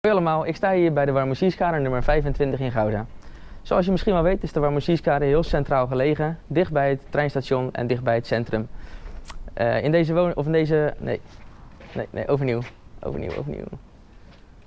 Hoi allemaal, ik sta hier bij de Warmoesierskade nummer 25 in Gouda. Zoals je misschien wel weet is de Warmoesierskade heel centraal gelegen, dicht bij het treinstation en dicht bij het centrum. Uh, in deze woning, of in deze, nee, nee, nee, overnieuw, overnieuw, overnieuw.